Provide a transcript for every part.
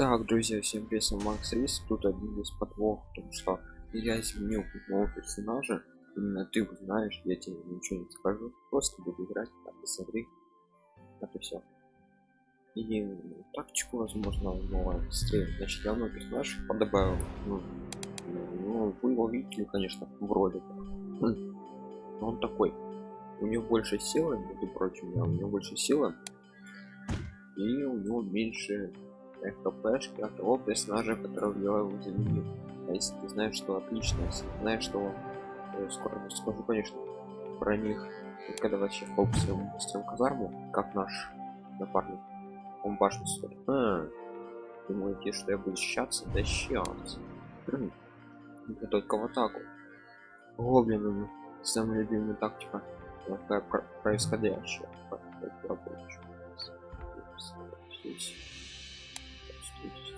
Так, друзья, всем привет, Макс Рис. Тут один из подвох, потому что я изменил нового персонажа. Именно ты узнаешь, я тебе ничего не скажу. Просто буду играть, так, смотри. Это все. И тактику, возможно, новая быстрее. Значит, я новый персонаж подобавил. Ну, ну, вы его видели, конечно, вроде как. Но он такой. У него больше силы, между прочим, да, у него больше силы. И у него меньше хпшки от того персонажа, которого я его заменил. А если ты знаешь, что отлично, если ты знаешь, что э, скоро скажу, конечно, про них, когда вообще фокусируем строим казарму, как наш напарник, он башню строит. А, думаете, что я буду защищаться? Да сейчас. Я только в атаку. Гоблинами. Самая любимая тактика. Происходящая.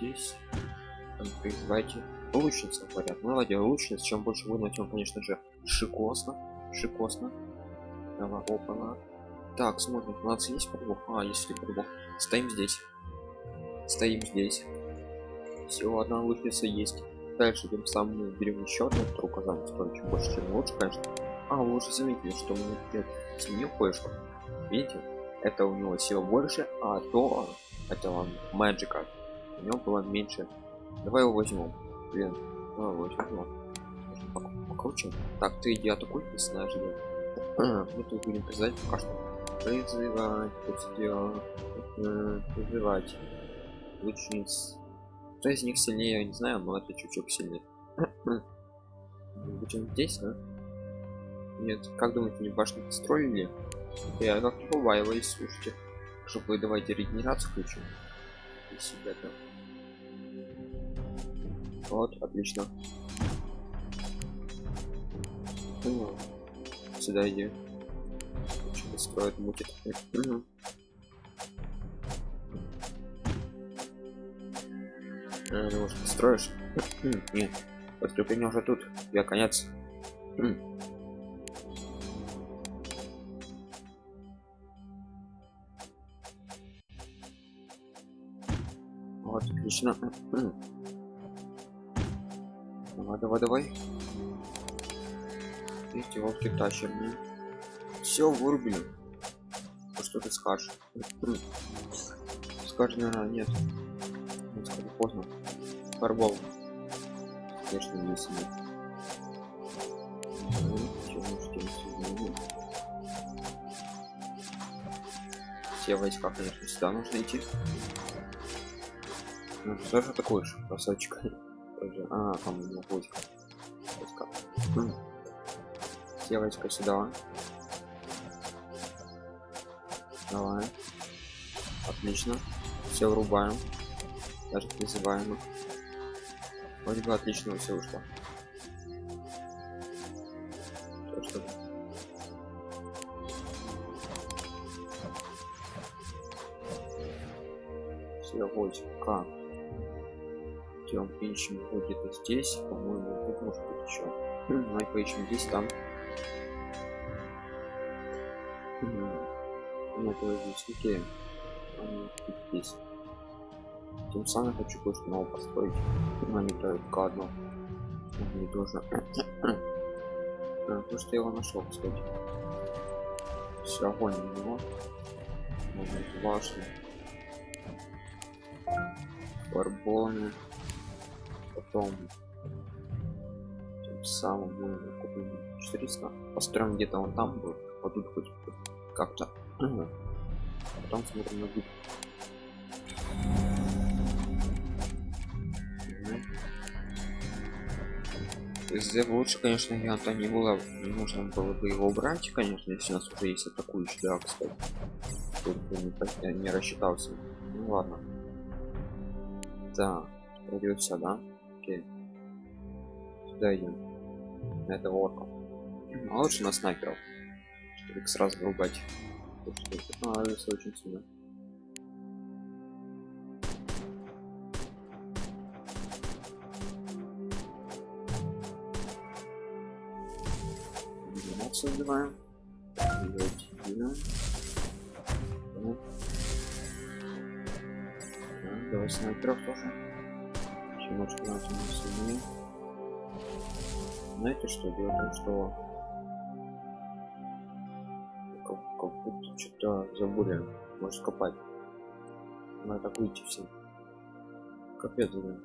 Здесь призывайте. Лучница говорят ладно лучница чем больше выгнать тем конечно же шикосно шикосно. Давай опана так смотрим у нас есть подвох а если подвох стоим здесь. Стоим здесь. Всего одна лучница есть. Дальше тем самым мы берем еще одну вторую казань стоит чем больше чем лучше конечно. А вы уже заметили что мы сменил кое-что. Видите? Это у него сила больше а то это magic у него было меньше. Давай его возьмем. Блин, давай возьмем. Покруче. Так, ты иди атакуй, где мы тут будем призывать пока что. Призывать, э, призывать. Лучниц. Кто из них сильнее, я не знаю, но это чуть-чуть сильнее. Будем здесь, да? Нет, как думаете, не башню построили? Я как-то побаиваюсь, слушайте. Чтобы давайте регенерацию включили. 50 там. Вот, отлично. Угу. Сюда иди. Что-то строит, мутит. Угу. А, э, ну, может, строишь? Нет. Подкрепление уже тут. Я конец. Отлично. Давай давай давай. Эти волки тащим все вырубили. Ну, что ты скажешь? Скажешь наверное нет. Ну, поздно. Фарбол конечно не себе все войска конечно сюда нужно идти ну, тоже такой же красавчик а там у него войска войска девочка сюда давай. Отлично. Все врубаем. Даже призываем вроде бы отлично все ушло что все войска идем ищем где-то здесь по-моему тут может быть еще давай поищем здесь там. Нет здесь окей здесь. Тем самым хочу кое-что нового построить. Не только одно. Не тоже. То что я его нашел кстати. Все огонь на него. Можно башню барбоны потом тем самым мы купим 400 построим где-то он там будет вот тут хоть как-то потом смотрим на Здесь лучше, конечно, варианта не было. Нужно было бы его убрать, конечно, если у нас уже есть атакующий, да. Тут не, не рассчитался. Ну ладно. Да, придется, да? Окей. Сюда идем. На этого орка. А лучше на снайперов. Чтобы их сразу врубать. Это очень сильно. Создаваем. Так, давай снайперов тоже. Немножко на сильнее. Знаете что? Дело в том, что как, как будто что-то забыли. Может копать. Надо так выйти всем. Капец, блин.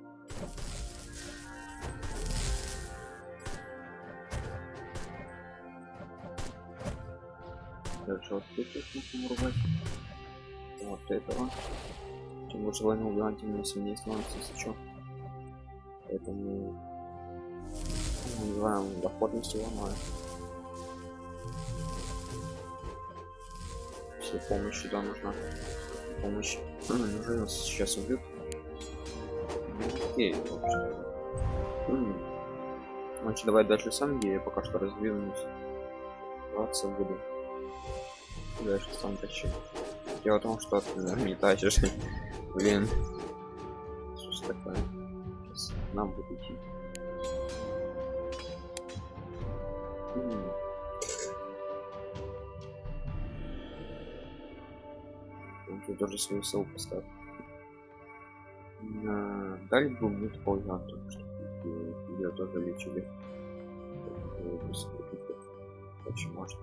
Дальше вот тут их нужно урвать. Вот этого. Чем больше войны убивать, тем сильнее становится, что. Поэтому называем доходность его но все помощь сюда нужна. Помощь. Неужели нас сейчас убьют. Ну, окей значит давай дальше сам я пока что развиваюсь 20 буду. Дальше сам тащи. Дело в том что ты не тащишь. Блин нам будет идти Он тут даже свою силу поставил. На... Дали бы мне такой потому что ее тоже лечили. Очень может.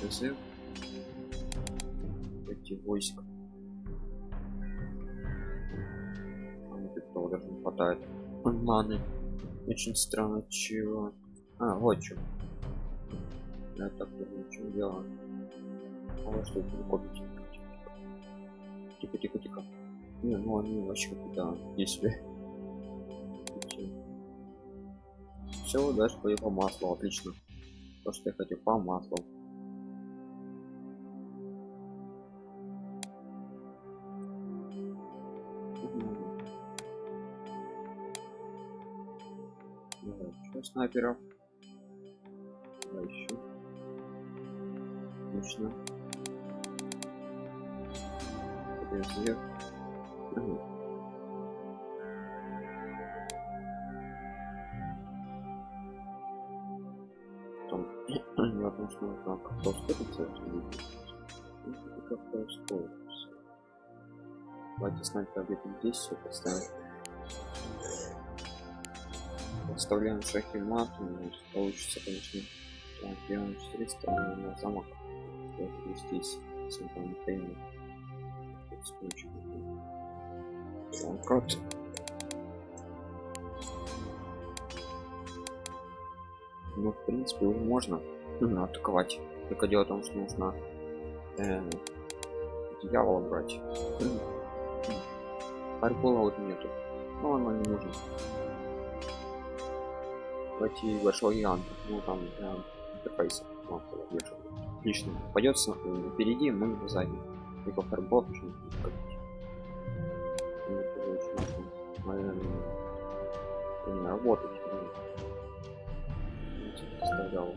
ПЗ. Эти войска. Даже не хватает. Маны. Очень странно, чего. А, вот что. Я так думаю, чем дело. А вот что это копить. Тихо, тихо, тихо. Не, ну они вообще какие-то не себе. Все, дальше пойду по маслу, отлично. То, что я хотел по маслу. Еще снайперов. А еще. Угу. Там, я потому что нужно как-то ускориться, как-то ускориться. Давайте снайпер где-то здесь все поставим вставляем шахи мат получится конечно. Так, делаем 400 на замок вот здесь симпонтейн код ну в принципе уже можно ну, атаковать. Только дело в том что нужно э, дьявола брать. Фарбола вот нету. Но оно не нужно найти большой гигант ну там для интерфейса отлично. Пойдется впереди мы сзади. Либо фарбол не работать. Оставлял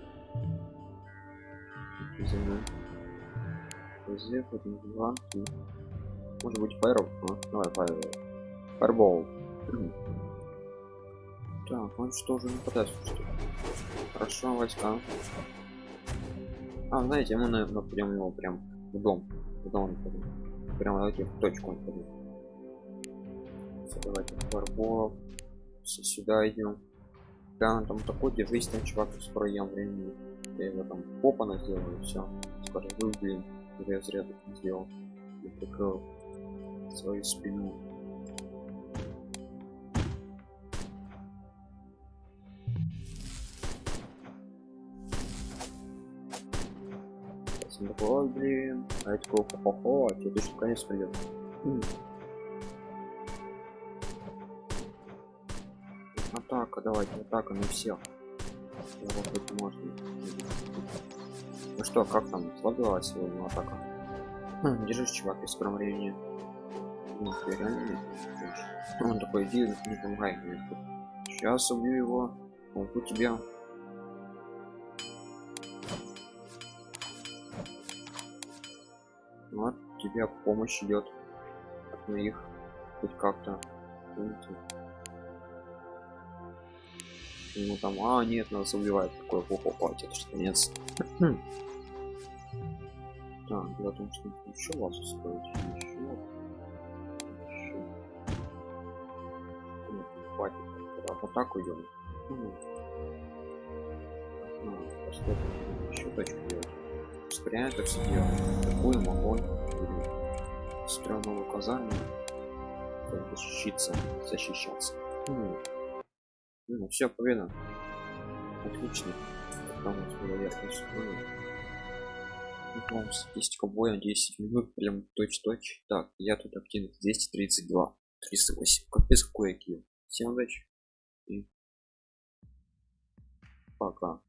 может быть фаеров а? давай фаер. Фаербол так, он что же нападает? Хорошо, войска. А, знаете, мы, наверное, пойдем его прям в дом. В дом нападем. Прямо давайте в точку нападем. Давайте фарболов. Все сюда идем. Да, там такой, держись, там чувак скоро ем времени. Я его там попа сделаю, все. Скажу, вы, блин, я зря так сделал. И прикрыл свою спину. Он такой, ой, блин, а я такой, хо-хо, а тебе точно конец придет. Атака, давайте, атака на всех. Можно. Ну что, как там, сложилась сегодня атака? Хм, держись, чувак, в скором времени. Ну, Он такой, иди, не помогай мне. Сейчас убью его, помогу тебе. вот тебе помощь идет от моих хоть как-то ему там а нет нас убивает такой плохо платит что конец А, дело в том, что еще вас устроить. Еще. Еще. Нет, хватит. Тогда в атаку идем. Ну, а, еще точку делать. Дело. Атакуем огонь. Строим новую казарму. Чтобы защищиться, защищаться. Ну, ну все, победа. Отлично. Там была верхность. Ну, вам статистика боя 10 минут, прям точь-точь. Так, я тут активных 232, 308. Капец, какой килл. Всем удачи. И пока.